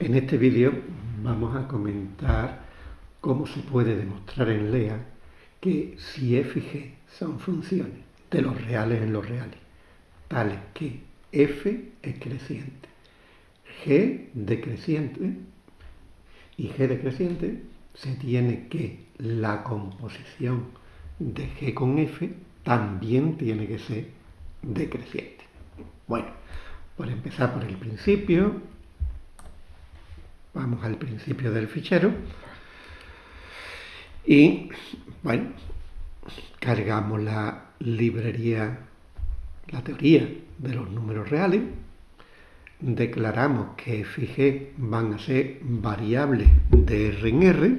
En este vídeo vamos a comentar cómo se puede demostrar en LEA que si f y g son funciones de los reales en los reales, tales que f es creciente, g decreciente y g decreciente, se tiene que la composición de g con f también tiene que ser decreciente. Bueno, por empezar por el principio, Vamos al principio del fichero. Y, bueno, cargamos la librería, la teoría de los números reales. Declaramos que f y g van a ser variables de R en R.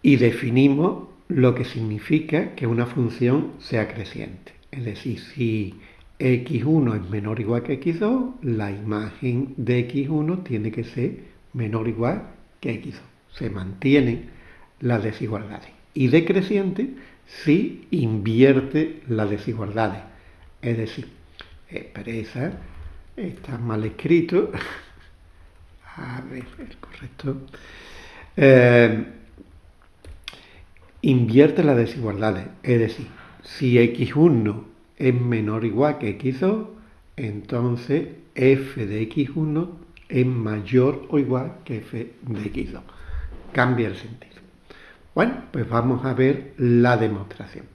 Y definimos lo que significa que una función sea creciente. Es decir, si x1 es menor o igual que x2, la imagen de x1 tiene que ser menor o igual que x2. Se mantienen las desigualdades. Y decreciente si invierte las desigualdades. Es decir, expresa, está mal escrito, a ver, el correcto, eh, invierte las desigualdades. Es decir, si x1 es menor o igual que x2, entonces f de x1 es mayor o igual que f de x2. Cambia el sentido. Bueno, pues vamos a ver la demostración.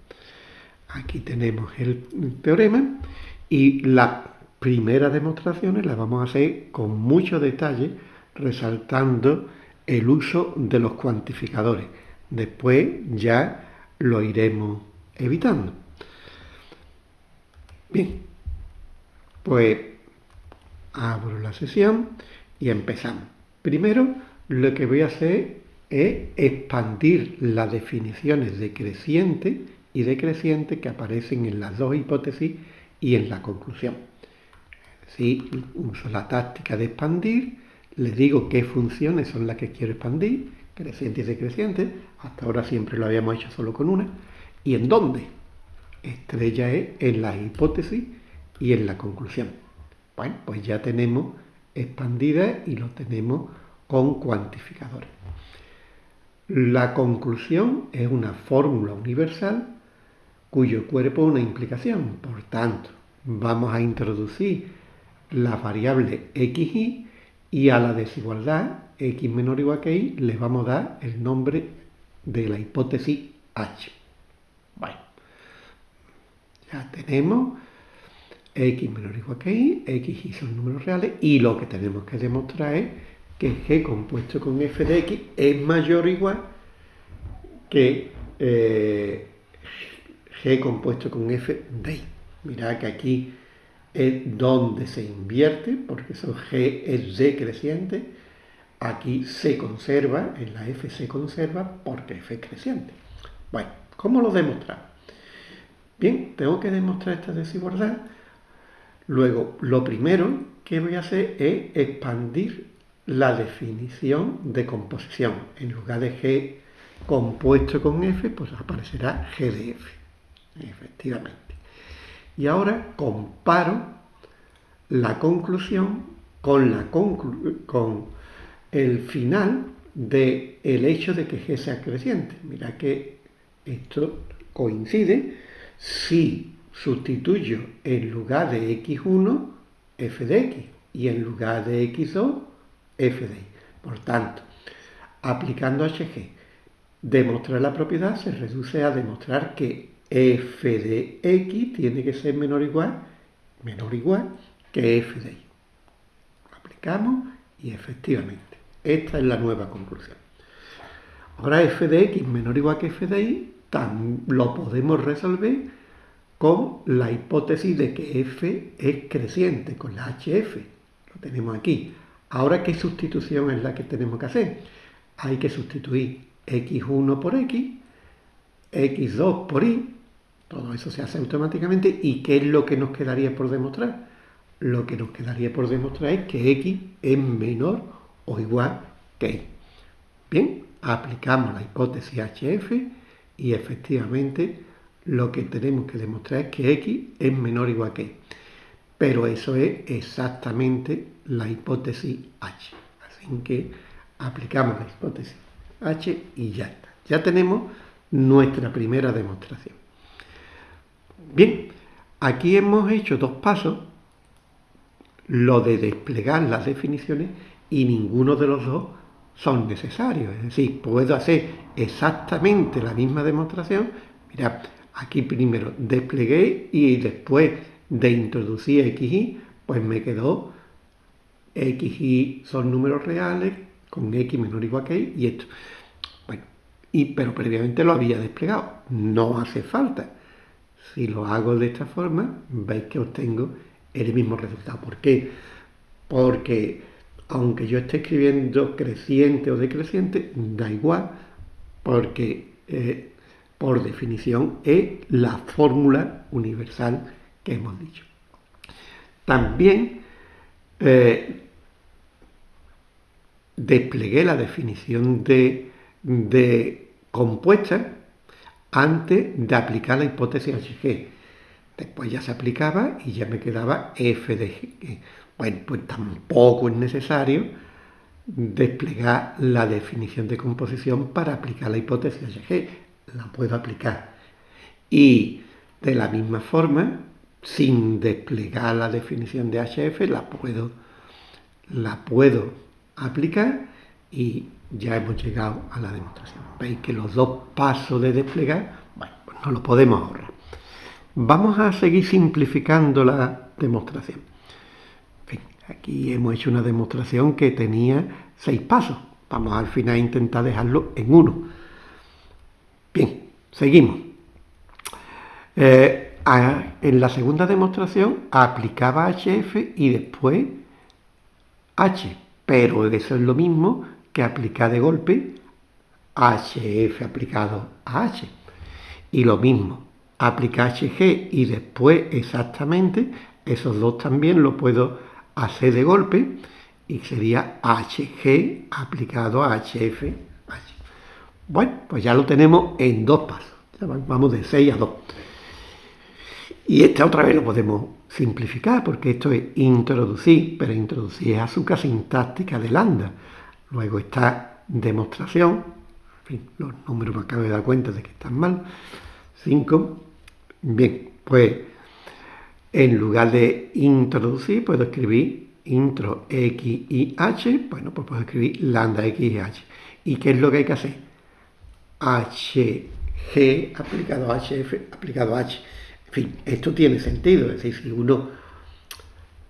Aquí tenemos el teorema y las primeras demostraciones las vamos a hacer con mucho detalle, resaltando el uso de los cuantificadores. Después ya lo iremos evitando. Bien, pues abro la sesión y empezamos. Primero, lo que voy a hacer es expandir las definiciones de creciente y decreciente que aparecen en las dos hipótesis y en la conclusión. Si uso la táctica de expandir, le digo qué funciones son las que quiero expandir, creciente y decreciente, hasta ahora siempre lo habíamos hecho solo con una, y en dónde estrella es en la hipótesis y en la conclusión. Bueno, pues ya tenemos expandida y lo tenemos con cuantificadores. La conclusión es una fórmula universal cuyo cuerpo es una implicación. Por tanto, vamos a introducir la variable xy y a la desigualdad x menor o igual que y le vamos a dar el nombre de la hipótesis h. Ya tenemos x menor o igual que y, x y son números reales, y lo que tenemos que demostrar es que g compuesto con f de x es mayor o igual que eh, g compuesto con f de y. Mirad que aquí es donde se invierte, porque eso g es decreciente, aquí se conserva, en la f se conserva porque f es creciente. Bueno, ¿cómo lo demostramos? Bien, tengo que demostrar esta desigualdad. Luego, lo primero que voy a hacer es expandir la definición de composición. En lugar de G compuesto con F, pues aparecerá G de F, efectivamente. Y ahora comparo la conclusión con, la con el final del hecho de que G sea creciente. Mira que esto coincide si sustituyo en lugar de x1 f de x y en lugar de x2 f de y. Por tanto, aplicando hg, demostrar la propiedad se reduce a demostrar que f de x tiene que ser menor o igual, menor o igual que f de y. Aplicamos y efectivamente, esta es la nueva conclusión. Ahora f de x menor o igual que f de y lo podemos resolver con la hipótesis de que f es creciente, con la hf. Lo tenemos aquí. Ahora, ¿qué sustitución es la que tenemos que hacer? Hay que sustituir x1 por x, x2 por y, todo eso se hace automáticamente. ¿Y qué es lo que nos quedaría por demostrar? Lo que nos quedaría por demostrar es que x es menor o igual que y. Bien, aplicamos la hipótesis hf y efectivamente lo que tenemos que demostrar es que x es menor o igual que y. pero eso es exactamente la hipótesis H. Así que aplicamos la hipótesis H y ya está. Ya tenemos nuestra primera demostración. Bien, aquí hemos hecho dos pasos, lo de desplegar las definiciones y ninguno de los dos son necesarios. Es decir, puedo hacer exactamente la misma demostración. Mira, aquí primero desplegué y después de introducir x, y, pues me quedó x y son números reales con x menor o igual que y, y esto. Bueno, y, pero previamente lo había desplegado. No hace falta. Si lo hago de esta forma, veis que obtengo el mismo resultado. ¿Por qué? Porque aunque yo esté escribiendo creciente o decreciente, da igual, porque eh, por definición es la fórmula universal que hemos dicho. También eh, desplegué la definición de, de compuesta antes de aplicar la hipótesis HG. Después ya se aplicaba y ya me quedaba f de g. Bueno, pues tampoco es necesario desplegar la definición de composición para aplicar la hipótesis HG. La puedo aplicar. Y de la misma forma, sin desplegar la definición de HF, la puedo, la puedo aplicar y ya hemos llegado a la demostración. Veis que los dos pasos de desplegar, bueno, pues no lo podemos ahorrar. Vamos a seguir simplificando la demostración. Aquí hemos hecho una demostración que tenía seis pasos. Vamos al final a intentar dejarlo en uno. Bien, seguimos. Eh, en la segunda demostración aplicaba HF y después H, pero eso es lo mismo que aplicar de golpe HF aplicado a H. Y lo mismo, aplicar HG y después exactamente, esos dos también lo puedo hacer de golpe y sería HG aplicado a HF. Bueno, pues ya lo tenemos en dos pasos. Vamos de 6 a 2. Y esta otra vez lo podemos simplificar porque esto es introducir, pero introducir es azúcar sintáctica de lambda. Luego está demostración, en fin, los números me acabo de dar cuenta de que están mal. 5. Bien, pues en lugar de introducir puedo escribir intro x y h, bueno, pues puedo escribir lambda x y h. ¿Y qué es lo que hay que hacer? hg aplicado a hf aplicado a h. En fin, esto tiene sentido, es decir, si uno,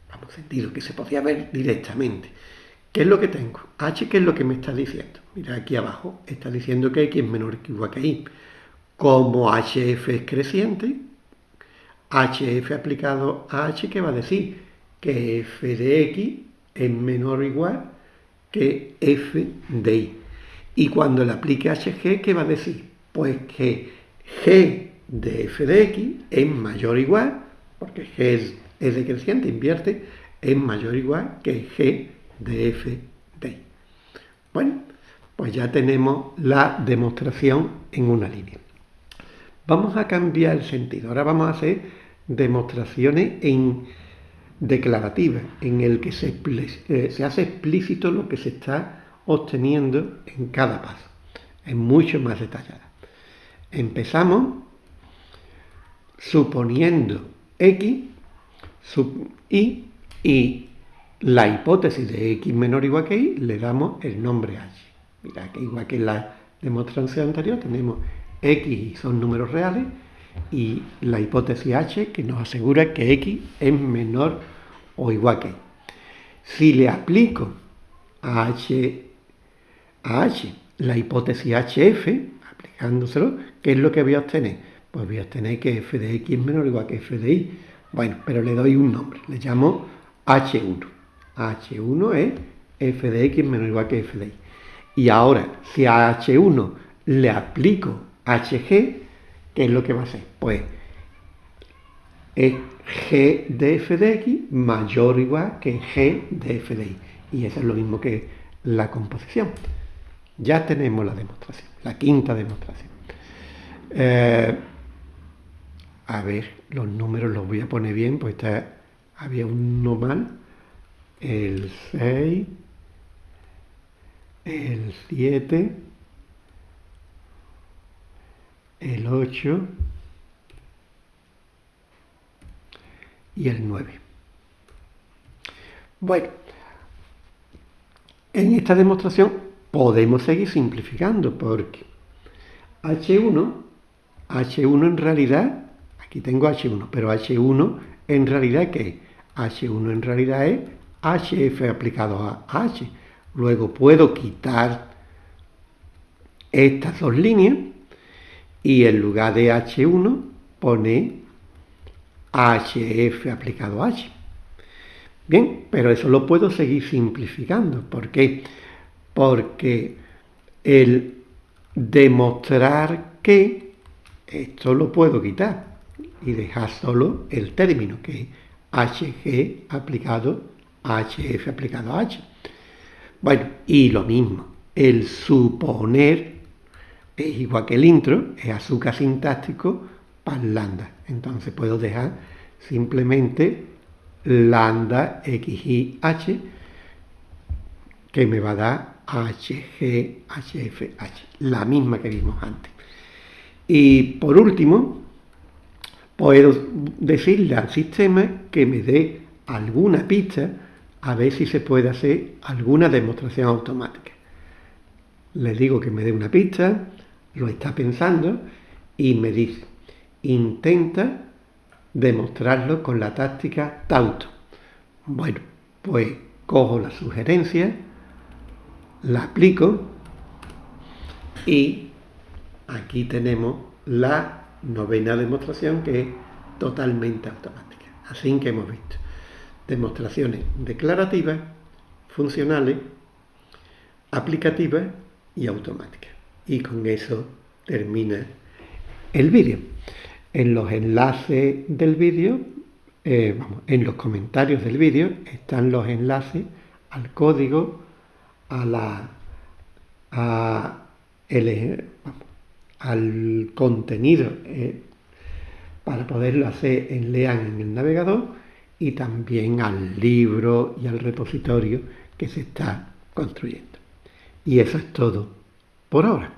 vamos, sentido que se podría ver directamente. ¿Qué es lo que tengo? H, ¿qué es lo que me está diciendo? Mira, aquí abajo está diciendo que X es menor que igual que Y. Como HF es creciente, HF aplicado a H, ¿qué va a decir? Que F de X es menor o igual que F de Y. Y cuando le aplique HG, ¿qué va a decir? Pues que G de f de x es mayor o igual, porque g es, es decreciente, invierte, es mayor o igual que g de f de y. Bueno, pues ya tenemos la demostración en una línea. Vamos a cambiar el sentido. Ahora vamos a hacer demostraciones en declarativas, en el que se, eh, se hace explícito lo que se está obteniendo en cada paso. Es mucho más detallada. Empezamos suponiendo x y y la hipótesis de x menor o igual que y le damos el nombre h. Mira que igual que en la demostración anterior tenemos x son números reales y la hipótesis h que nos asegura que x es menor o igual que y. Si le aplico a h, a h la hipótesis hf, aplicándoselo, ¿qué es lo que voy a obtener? pues voy a tener que f de x es menor o igual que f de y. Bueno, pero le doy un nombre, le llamo h1. h1 es f de x menor o igual que f de y. Y ahora, si a h1 le aplico hg, ¿qué es lo que va a hacer? Pues es g de f de x mayor o igual que g de f de y. Y eso es lo mismo que la composición. Ya tenemos la demostración, la quinta demostración. Eh, a ver, los números los voy a poner bien, pues está había uno mal, el 6, el 7, el 8 y el 9. Bueno, en esta demostración podemos seguir simplificando porque H1, H1 en realidad, aquí tengo H1, pero H1 en realidad ¿qué es? H1 en realidad es HF aplicado a H. Luego puedo quitar estas dos líneas y en lugar de H1 pone HF aplicado a H. Bien, pero eso lo puedo seguir simplificando. ¿Por qué? Porque el demostrar que esto lo puedo quitar y dejar solo el término, que es HG aplicado a HF aplicado a H. Bueno, y lo mismo, el suponer es igual que el intro, es azúcar sintáctico para lambda. Entonces puedo dejar simplemente lambda xi h que me va a dar hg hf h, la misma que vimos antes. Y por último, puedo decirle al sistema que me dé alguna pista a ver si se puede hacer alguna demostración automática. Le digo que me dé una pista, lo está pensando y me dice, intenta demostrarlo con la táctica Tauto. Bueno, pues cojo la sugerencia, la aplico y aquí tenemos la novena demostración que es totalmente automática. Así que hemos visto demostraciones declarativas, funcionales, aplicativas y automáticas. Y con eso termina el vídeo. En los enlaces del vídeo, eh, vamos, en los comentarios del vídeo están los enlaces al código, a la, al contenido eh, para poderlo hacer en Lean en el navegador y también al libro y al repositorio que se está construyendo. Y eso es todo por ahora.